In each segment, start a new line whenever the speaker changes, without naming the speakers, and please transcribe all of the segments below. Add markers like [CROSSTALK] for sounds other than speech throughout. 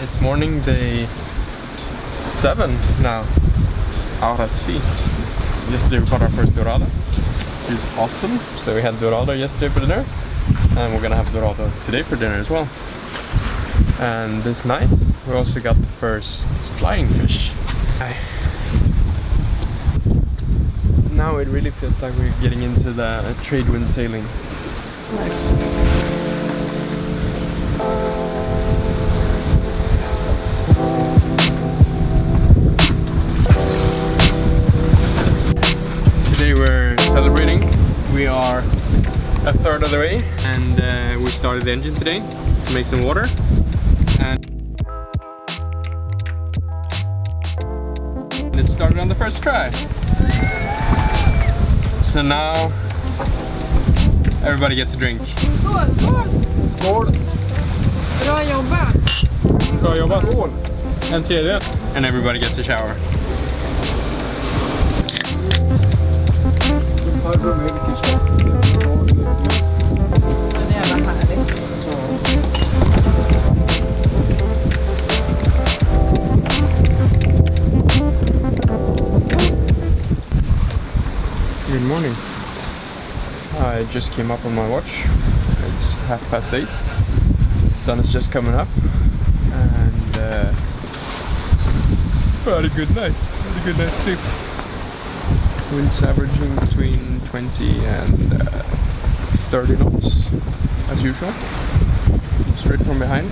It's morning day 7 now out at sea. Yesterday we caught our first dorado. It was awesome. So we had dorado yesterday for dinner and we're gonna have dorado today for dinner as well. And this night we also got the first flying fish. Now it really feels like we're getting into the trade wind sailing. It's nice. We are a third of the way and uh, we started the engine today to make some water. And it started on the first try. So now everybody gets a drink.
Skål, skål!
Skål!
Bra jobbat!
Bra jobbat! En tredje. And everybody gets a shower. Good morning. I just came up on my watch. It's half past eight. The sun is just coming up, and uh, had a good night. Had a good night's sleep. Winds averaging between 20 and uh, 30 knots, as usual. Straight from behind,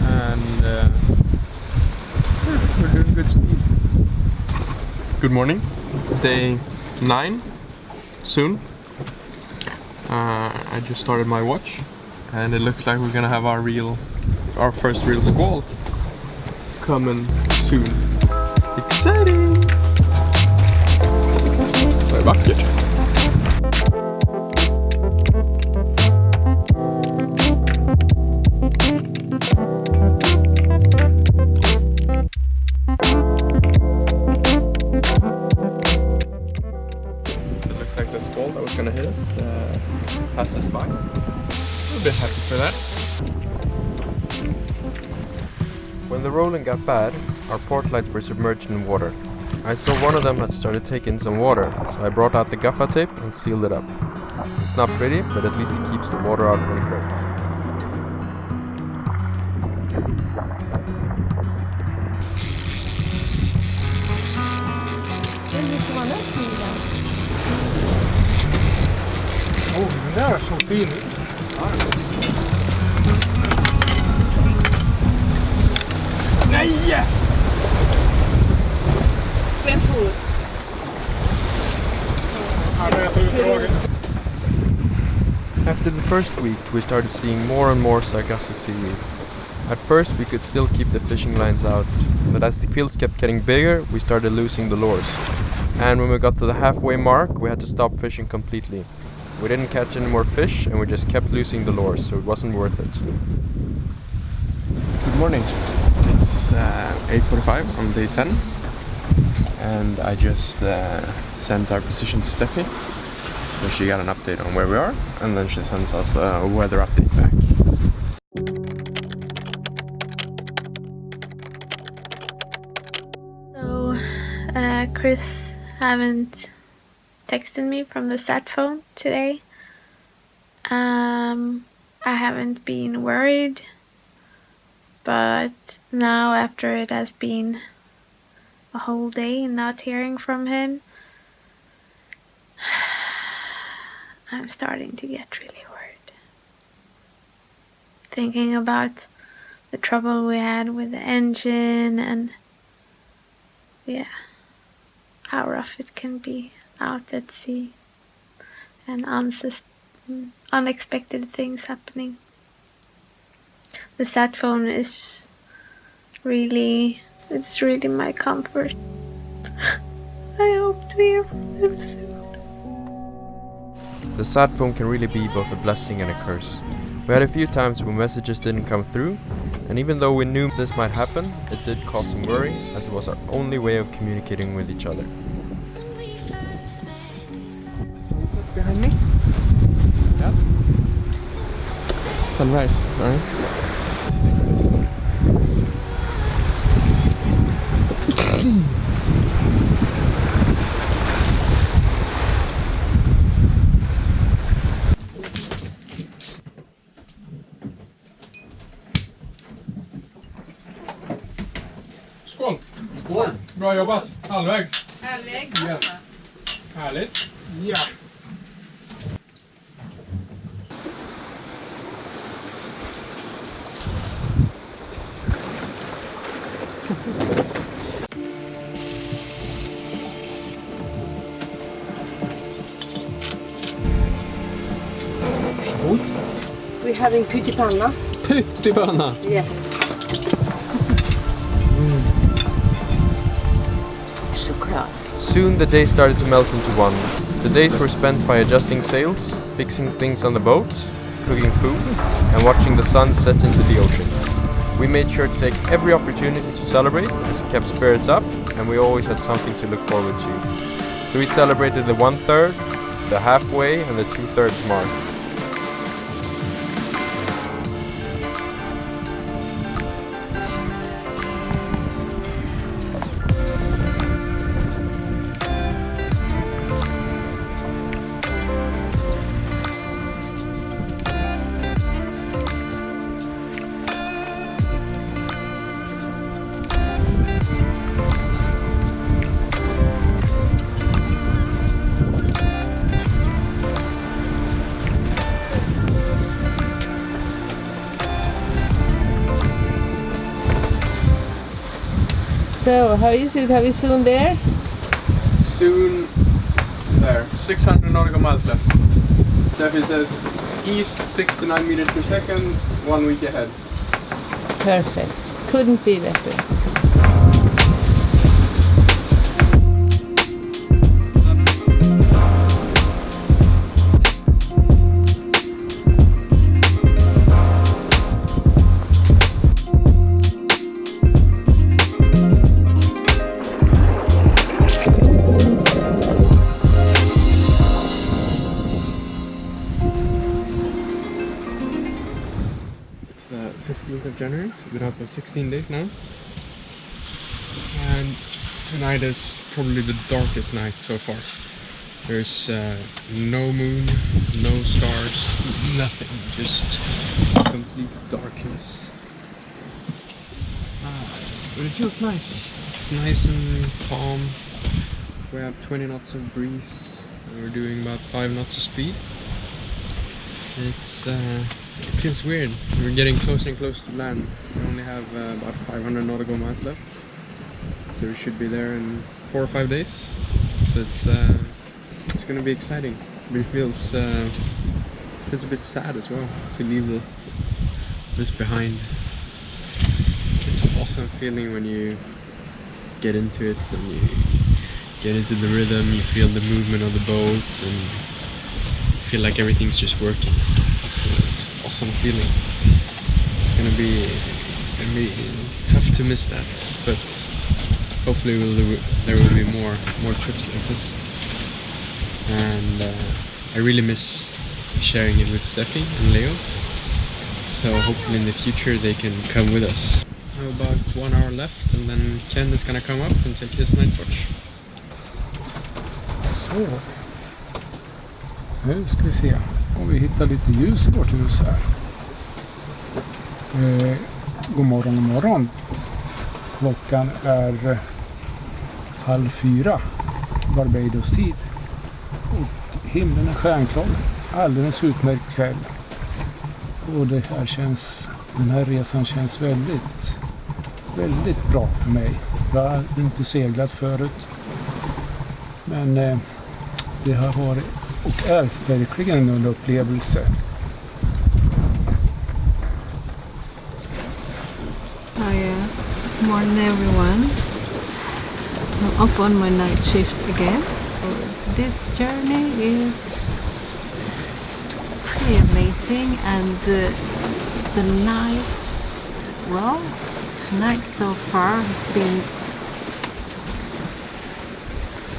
and uh, we're doing good speed. Good morning. Day nine soon. Uh, I just started my watch, and it looks like we're gonna have our real, our first real squall coming soon. Exciting! Vad vackert. It looks like the squall that was gonna hit us uh, passed us by. I'm a bit happy for that.
When the rolling got bad, our port lights were submerged in water. I saw one of them had started taking some water, so I brought out the gaffer tape and sealed it up. It's not pretty, but at least it keeps the water out from the
den.
Oh, där så fin. Nej!
Vem for?
After the first week, we started seeing more and more Sargasso seaweed. At first, we could still keep the fishing lines out, but as the fields kept getting bigger, we started losing the lures. And when we got to the halfway mark, we had to stop fishing completely. We didn't catch any more fish, and we just kept losing the lures, so it wasn't worth it.
Good morning. It's uh, 8.45 on day 10 and I just uh, sent our position to Steffi so she got an update on where we are and then she sends us a weather update back.
So, uh, Chris haven't texted me from the sat phone today. Um, I haven't been worried, but now after it has been a whole day and not hearing from him, I'm starting to get really worried. Thinking about the trouble we had with the engine and yeah, how rough it can be out at sea and unexpected things happening. The sat phone is really, it's really my comfort. [LAUGHS] I hope to hear from them soon.
The sat phone can really be both a blessing and a curse. We had a few times when messages didn't come through, and even though we knew this might happen, it did cause some worry as it was our only way of communicating with each other.
Sunset behind me? Yeah. Sunrise, sorry. Skål! Bra jobbat! Halvvägs!
Halvvägs.
Ja. Härligt! Ja!
We're having pyttipanna.
Pyttibönna!
Yes.
Soon the day started to melt into one. The days were spent by adjusting sails, fixing things on the boat, cooking food, and watching the sun set into the ocean. We made sure to take every opportunity to celebrate as it kept spirits up, and we always had something to look forward to. So we celebrated the one third, the halfway, and the two thirds mark.
How is it? Are we soon there?
Soon there. 600 nautical miles left. Steffi says east 69 meters per second, one week ahead.
Perfect. Couldn't be better.
For 16 days now. And tonight is probably the darkest night so far. There's uh, no moon, no stars, nothing, just complete darkness. Ah, but it feels nice. It's nice and calm. We have 20 knots of breeze, and we're doing about 5 knots of speed. It's uh, it feels weird. We're getting closer and closer to land. We only have uh, about 500 nautical miles left, so we should be there in four or five days. So it's uh, it's gonna be exciting. But it feels uh, feels a bit sad as well to leave this this behind. It's an awesome feeling when you get into it and you get into the rhythm. You feel the movement of the boat and feel like everything's just working. Awesome feeling. It's gonna be, tough to miss that, but hopefully we'll do, there will be more more trips like this. And uh, I really miss sharing it with Steffi and Leo. So hopefully in the future they can come with us. About one hour left and then Ken is gonna come up and take his night watch.
Så. Nu ska vi om vi hittar lite ljus i vårt hus här. Eh, god morgon, god morgon. Klockan är eh, halv fyra Barbados tid. Och himlen är stjärnklar. Alldeles utmärkt kväll. Och det här känns, den här resan känns väldigt, väldigt bra för mig. Jag har inte seglat förut. Men eh, det har varit är verkligen en upplevelse.
Hi, uh, morning everyone. I'm up on my night shift again. This journey is pretty amazing and uh, the nights, well, tonight so far has been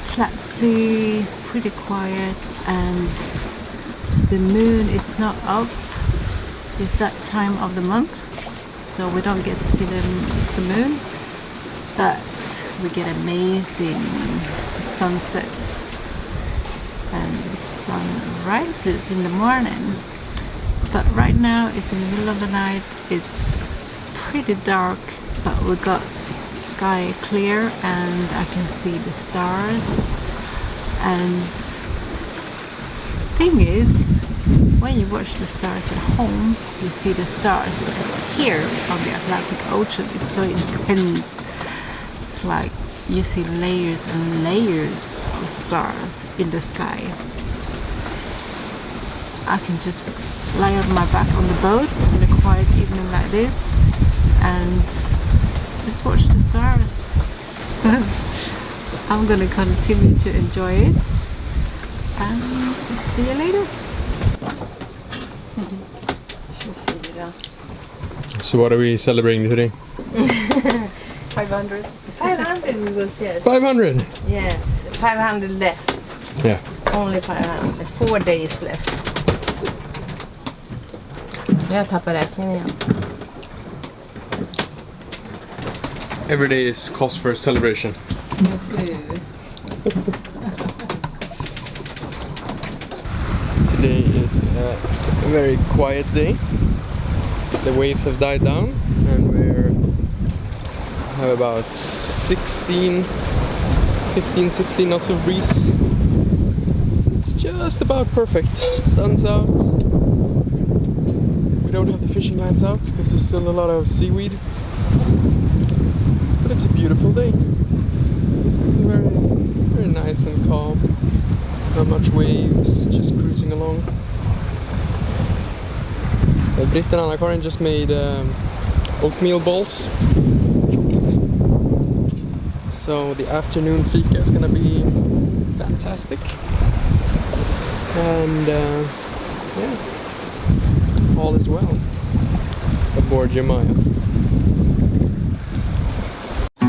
flat pretty quiet and the moon is not up. It's that time of the month so we don't get to see the, the moon. But we get amazing sunsets and sunrises in the morning. But right now it's in the middle of the night. It's pretty dark but we got sky clear and I can see the stars and thing is when you watch the stars at home you see the stars but here on the Atlantic Ocean it's so intense it's like you see layers and layers of stars in the sky I can just lie on my back on the boat on a quiet evening like this and just watch the stars. [LAUGHS] I'm gonna continue to enjoy it and see you later. [LAUGHS]
So what are we celebrating today? [LAUGHS]
500. 500 was yes.
500!
Yes, 500 left.
Yeah.
Only 500. Four days left. Jag tappar räkningen igen.
Every day is cause for a celebration. Today is a very quiet day. The waves have died down and we're have about 16 15 16 knots of breeze. It's just about perfect. Sun's out. We don't have the fishing lines out because there's still a lot of seaweed. But it's a beautiful day. Nice and calm. Not much waves, just cruising along. Uh, Britt and Anna-Karin just made um, oatmeal balls. Chocolate. So the afternoon fika is gonna be fantastic. And uh, yeah, all is well aboard Jemaya.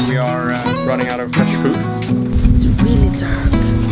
We are uh, running out of fresh food.
It's really dark.